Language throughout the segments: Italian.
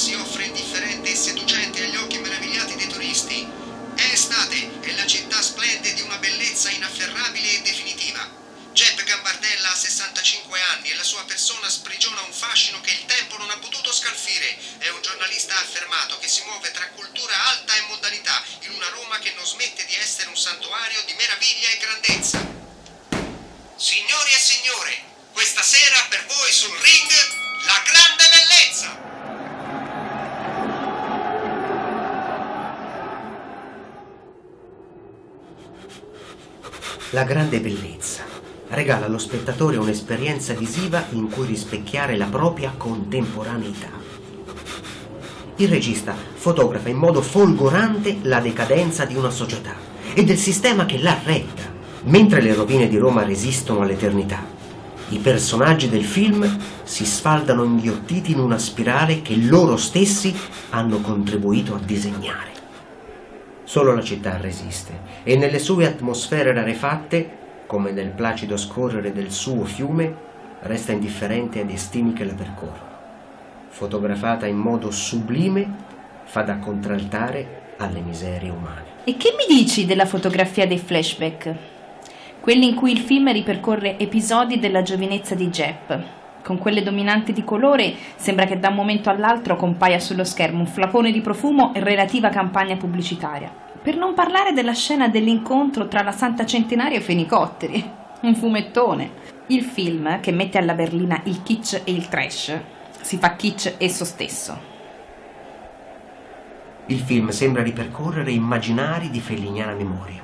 si offre indifferente e seducente agli occhi meravigliati dei turisti. È estate e la città splende di una bellezza inafferrabile e definitiva. Jeb Gambardella ha 65 anni e la sua persona sprigiona un fascino che il tempo non ha potuto scalfire. È un giornalista affermato che si muove tra cultura alta e mondanità in una Roma che non smette di essere un santuario di meraviglia e grandezza. Signori e signore, questa sera per voi sul ring la grande La grande bellezza regala allo spettatore un'esperienza visiva in cui rispecchiare la propria contemporaneità. Il regista fotografa in modo folgorante la decadenza di una società e del sistema che l'ha retta, mentre le rovine di Roma resistono all'eternità. I personaggi del film si sfaldano inghiottiti in una spirale che loro stessi hanno contribuito a disegnare. Solo la città resiste e nelle sue atmosfere rarefatte, come nel placido scorrere del suo fiume, resta indifferente ai destini che la percorrono. Fotografata in modo sublime, fa da contraltare alle miserie umane. E che mi dici della fotografia dei flashback? Quelli in cui il film ripercorre episodi della giovinezza di Jep. Con quelle dominanti di colore sembra che da un momento all'altro compaia sullo schermo un flacone di profumo e relativa campagna pubblicitaria. Per non parlare della scena dell'incontro tra la Santa Centenaria e i Fenicotteri. Un fumettone. Il film, che mette alla berlina il kitsch e il trash, si fa kitsch esso stesso. Il film sembra ripercorrere immaginari di felliniana memoria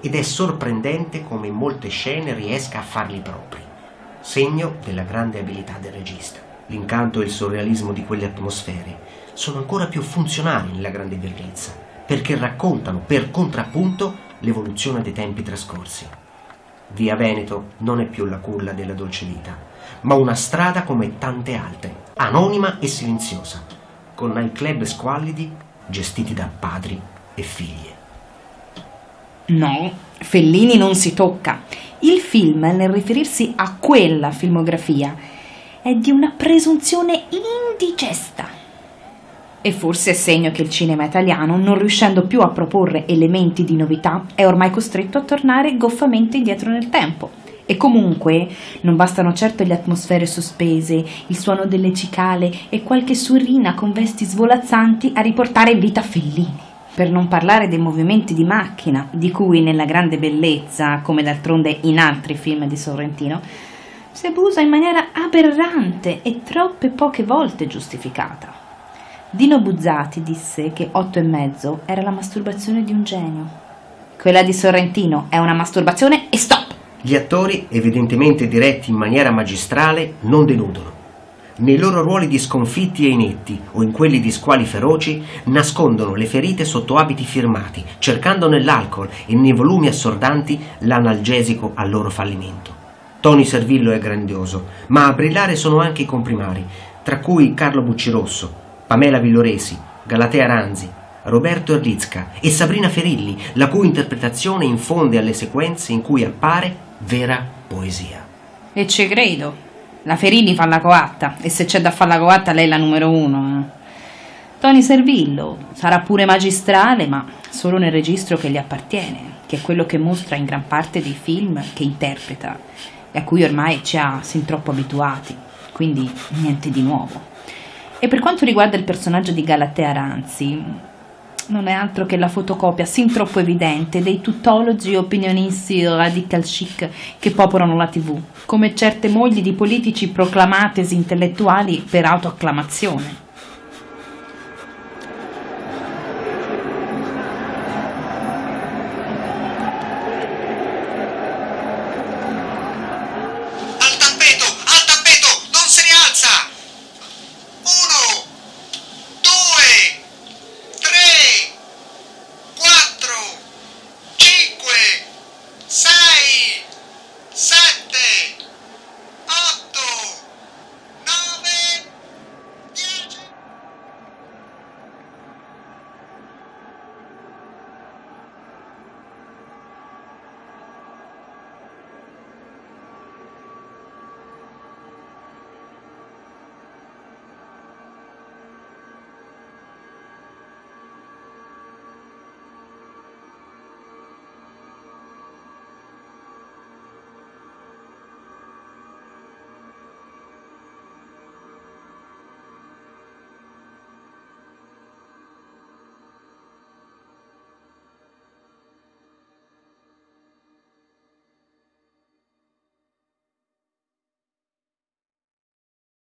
ed è sorprendente come in molte scene riesca a farli propri, segno della grande abilità del regista. L'incanto e il surrealismo di quelle atmosfere sono ancora più funzionali nella grande bellezza, perché raccontano per contrappunto l'evoluzione dei tempi trascorsi. Via Veneto non è più la culla della dolce vita, ma una strada come tante altre, anonima e silenziosa, con nightclub squallidi gestiti da padri e figlie. No, Fellini non si tocca. Il film, nel riferirsi a quella filmografia, è di una presunzione indigesta. E forse è segno che il cinema italiano, non riuscendo più a proporre elementi di novità, è ormai costretto a tornare goffamente indietro nel tempo. E comunque non bastano certo le atmosfere sospese, il suono delle cicale e qualche surrina con vesti svolazzanti a riportare in vita Fellini. Per non parlare dei movimenti di macchina, di cui nella grande bellezza, come d'altronde in altri film di Sorrentino, si abusa in maniera aberrante e troppe poche volte giustificata. Dino Buzzati disse che otto e mezzo era la masturbazione di un genio. Quella di Sorrentino è una masturbazione e stop! Gli attori, evidentemente diretti in maniera magistrale, non deludono. Nei loro ruoli di sconfitti e inetti, o in quelli di squali feroci, nascondono le ferite sotto abiti firmati, cercando nell'alcol e nei volumi assordanti l'analgesico al loro fallimento. Tony Servillo è grandioso, ma a brillare sono anche i comprimari, tra cui Carlo Buccirosso, Pamela Villoresi, Galatea Ranzi, Roberto Erlitzka e Sabrina Ferilli, la cui interpretazione infonde alle sequenze in cui appare vera poesia. E ci credo. La Ferini fa la coatta e se c'è da fare la coatta lei è la numero uno. Eh. Tony Servillo sarà pure magistrale, ma solo nel registro che gli appartiene, che è quello che mostra in gran parte dei film che interpreta e a cui ormai ci ha sin troppo abituati, quindi niente di nuovo. E per quanto riguarda il personaggio di Galatea Ranzi, non è altro che la fotocopia sin troppo evidente dei tuttologi e opinionisti radical chic che popolano la tv, come certe mogli di politici proclamatesi intellettuali per autoacclamazione.